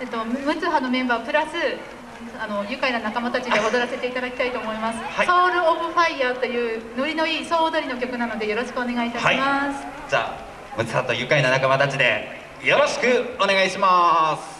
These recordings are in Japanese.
えっと、ムツハのメンバープラスあの愉快な仲間たちで踊らせていただきたいと思います「はい。ソウル・オブ・ファイヤー」というノリのいい総踊りの曲なのでよろしくお願いいたします、じゃあムツハと愉快な仲間たちでよろしくお願いします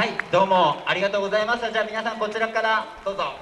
はいどうもありがとうございました。じゃあ皆さんこちらからどうぞ。